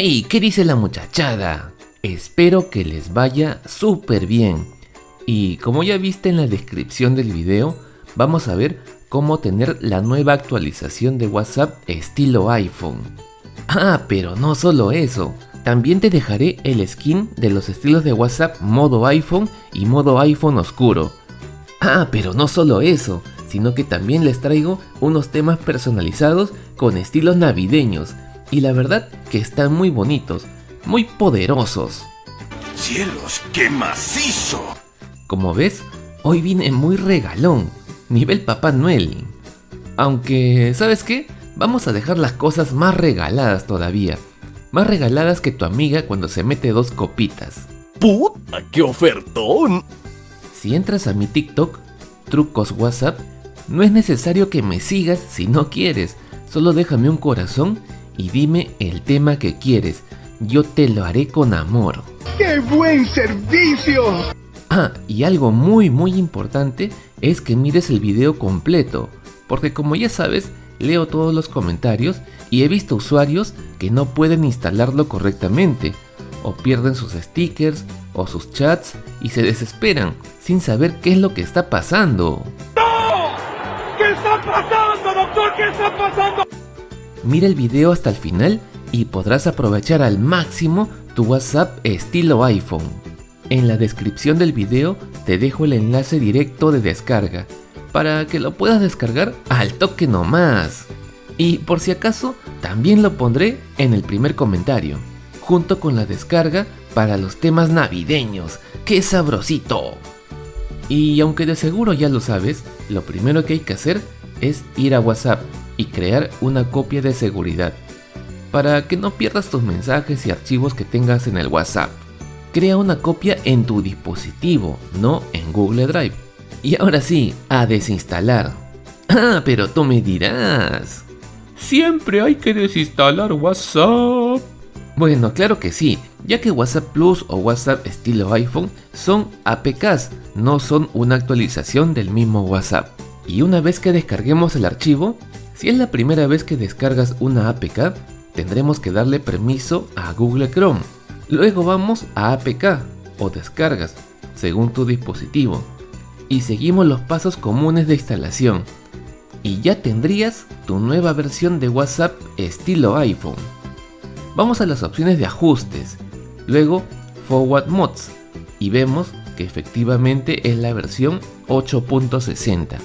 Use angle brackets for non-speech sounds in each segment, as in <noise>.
¡Hey! ¿Qué dice la muchachada? Espero que les vaya súper bien. Y como ya viste en la descripción del video, vamos a ver cómo tener la nueva actualización de WhatsApp estilo iPhone. Ah, pero no solo eso. También te dejaré el skin de los estilos de WhatsApp modo iPhone y modo iPhone oscuro. Ah, pero no solo eso, sino que también les traigo unos temas personalizados con estilos navideños y la verdad que están muy bonitos, muy poderosos. ¡Cielos, qué macizo! Como ves, hoy vine muy regalón, nivel Papá Noel. Aunque, ¿sabes qué? Vamos a dejar las cosas más regaladas todavía. Más regaladas que tu amiga cuando se mete dos copitas. ¡Puta, qué ofertón! Si entras a mi TikTok, trucos WhatsApp, no es necesario que me sigas si no quieres. Solo déjame un corazón y dime el tema que quieres. Yo te lo haré con amor. ¡Qué buen servicio! Ah, y algo muy muy importante es que mires el video completo, porque como ya sabes, leo todos los comentarios y he visto usuarios que no pueden instalarlo correctamente, o pierden sus stickers o sus chats y se desesperan sin saber qué es lo que está pasando. ¡No! ¿Qué está pasando, doctor? ¿Qué está pasando? Mira el video hasta el final y podrás aprovechar al máximo tu WhatsApp estilo iPhone. En la descripción del video te dejo el enlace directo de descarga para que lo puedas descargar al toque nomás. Y por si acaso, también lo pondré en el primer comentario, junto con la descarga para los temas navideños. ¡Qué sabrosito! Y aunque de seguro ya lo sabes, lo primero que hay que hacer es ir a WhatsApp y crear una copia de seguridad para que no pierdas tus mensajes y archivos que tengas en el WhatsApp. Crea una copia en tu dispositivo, no en Google Drive. Y ahora sí, a desinstalar. <clears throat> Ah, pero tú me dirás. Siempre hay que desinstalar WhatsApp. Bueno, claro que sí, ya que WhatsApp Plus o WhatsApp estilo iPhone son APKs, no son una actualización del mismo WhatsApp. Y una vez que descarguemos el archivo, si es la primera vez que descargas una APK, tendremos que darle permiso a Google Chrome. Luego vamos a APK o descargas, según tu dispositivo. Y seguimos los pasos comunes de instalación. Y ya tendrías tu nueva versión de WhatsApp estilo iPhone. Vamos a las opciones de ajustes, luego Forward Mods y vemos que efectivamente es la versión 8.60.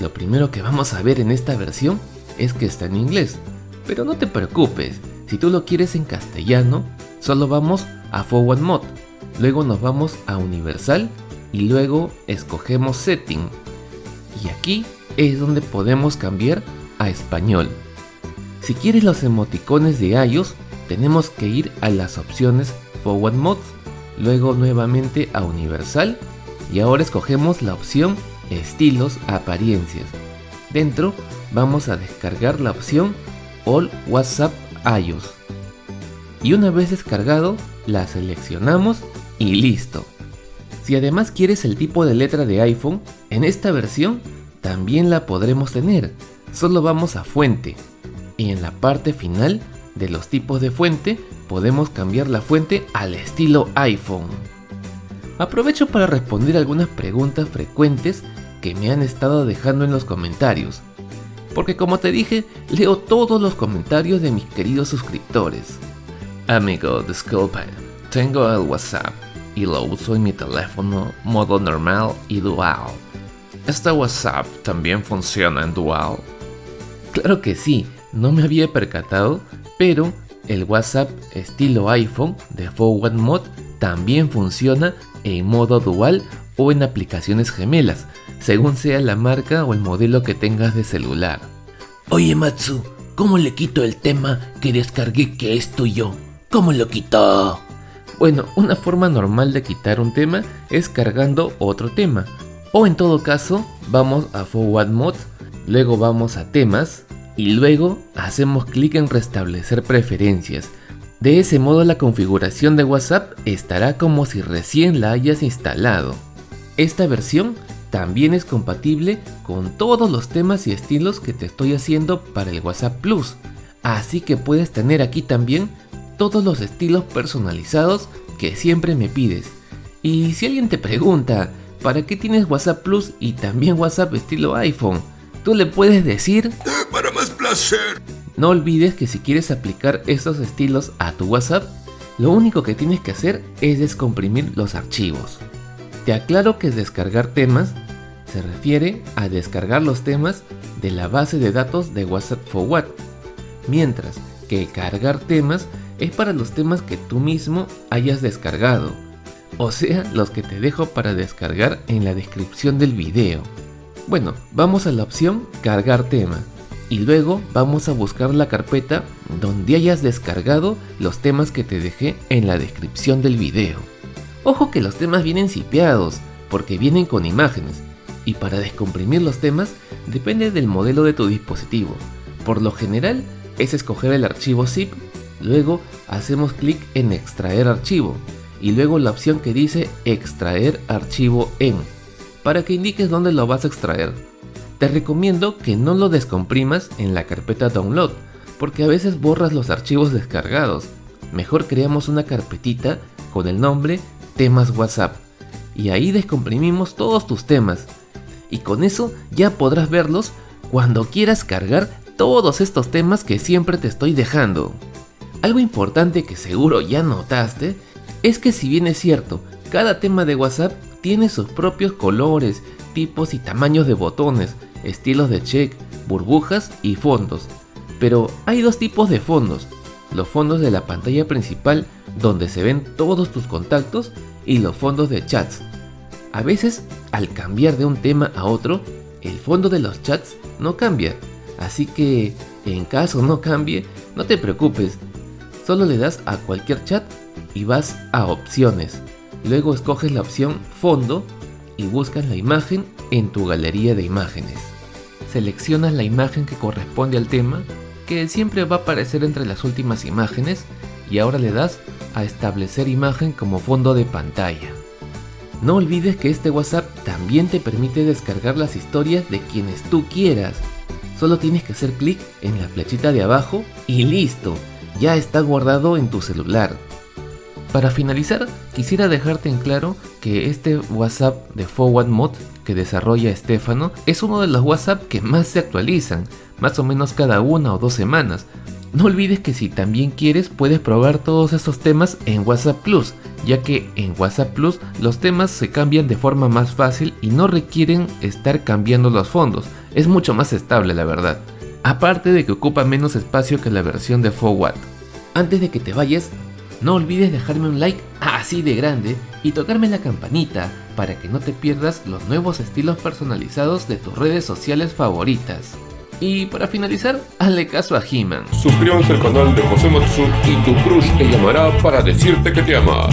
Lo primero que vamos a ver en esta versión es que está en inglés, pero no te preocupes, si tú lo quieres en castellano, solo vamos a Forward Mode, luego nos vamos a Universal y luego escogemos Setting. Y aquí es donde podemos cambiar a español. Si quieres los emoticones de iOS, tenemos que ir a las opciones Forward Mode, luego nuevamente a Universal y ahora escogemos la opción Estilos Apariencias. Dentro vamos a descargar la opción All WhatsApp iOS. Y una vez descargado, la seleccionamos y listo. Si además quieres el tipo de letra de iPhone, en esta versión también la podremos tener. Solo vamos a fuente y en la parte final de los tipos de fuente podemos cambiar la fuente al estilo iPhone. Aprovecho para responder algunas preguntas frecuentes que me han estado dejando en los comentarios porque como te dije, leo todos los comentarios de mis queridos suscriptores. Amigo, disculpa, tengo el WhatsApp y lo uso en mi teléfono modo normal y dual. ¿Este WhatsApp también funciona en dual? Claro que sí, no me había percatado, pero el WhatsApp estilo iPhone de Forward Mode también funciona en modo dual o en aplicaciones gemelas, según sea la marca o el modelo que tengas de celular. Oye Matsu, ¿cómo le quito el tema que descargué que es tuyo? ¿Cómo lo quito? Bueno, una forma normal de quitar un tema es cargando otro tema. O en todo caso, vamos a Forward Mode, luego vamos a temas y luego hacemos clic en restablecer preferencias. De ese modo la configuración de WhatsApp estará como si recién la hayas instalado. Esta versión también es compatible con todos los temas y estilos que te estoy haciendo para el WhatsApp Plus. Así que puedes tener aquí también todos los estilos personalizados que siempre me pides. Y si alguien te pregunta, ¿para qué tienes WhatsApp Plus y también WhatsApp estilo iPhone? Tú le puedes decir... <laughs> Para más placer. No olvides que si quieres aplicar estos estilos a tu WhatsApp, lo único que tienes que hacer es descomprimir los archivos. Te aclaro que descargar temas se refiere a descargar los temas de la base de datos de WhatsApp Forward, mientras que cargar temas es para los temas que tú mismo hayas descargado, o sea, los que te dejo para descargar en la descripción del video. Bueno, vamos a la opción cargar tema y luego vamos a buscar la carpeta donde hayas descargado los temas que te dejé en la descripción del video. Ojo que los temas vienen cipiados, porque vienen con imágenes, y para descomprimir los temas depende del modelo de tu dispositivo. Por lo general es escoger el archivo zip, luego hacemos clic en extraer archivo, y luego la opción que dice extraer archivo en, para que indiques dónde lo vas a extraer. Te recomiendo que no lo descomprimas en la carpeta download, porque a veces borras los archivos descargados. Mejor creamos una carpetita con el nombre temas WhatsApp y ahí descomprimimos todos tus temas y con eso ya podrás verlos cuando quieras cargar todos estos temas que siempre te estoy dejando. Algo importante que seguro ya notaste es que si bien es cierto, cada tema de WhatsApp tiene sus propios colores, tipos y tamaños de botones, estilos de check, burbujas y fondos. Pero hay dos tipos de fondos, los fondos de la pantalla principal donde se ven todos tus contactos y los fondos de chats. A veces, al cambiar de un tema a otro, el fondo de los chats no cambia, así que en caso no cambie, no te preocupes, solo le das a cualquier chat y vas a opciones. Luego escoges la opción fondo y buscas la imagen en tu galería de imágenes. Seleccionas la imagen que corresponde al tema, que siempre va a aparecer entre las últimas imágenes, y ahora le das a establecer imagen como fondo de pantalla. No olvides que este WhatsApp también te permite descargar las historias de quienes tú quieras. Solo tienes que hacer clic en la flechita de abajo y listo, ya está guardado en tu celular. Para finalizar, quisiera dejarte en claro que este WhatsApp de Forward Mode que desarrolla Estefano es uno de los WhatsApp que más se actualizan, más o menos cada una o dos semanas, no olvides que si también quieres puedes probar todos estos temas en WhatsApp Plus, ya que en WhatsApp Plus los temas se cambian de forma más fácil y no requieren estar cambiando los fondos, es mucho más estable la verdad. Aparte de que ocupa menos espacio que la versión de Forward. Antes de que te vayas, no olvides dejarme un like así de grande y tocarme la campanita para que no te pierdas los nuevos estilos personalizados de tus redes sociales favoritas. Y para finalizar, hazle caso a He-Man. Suscríbanse al canal de José Matsu y tu crush te llamará para decirte que te ama.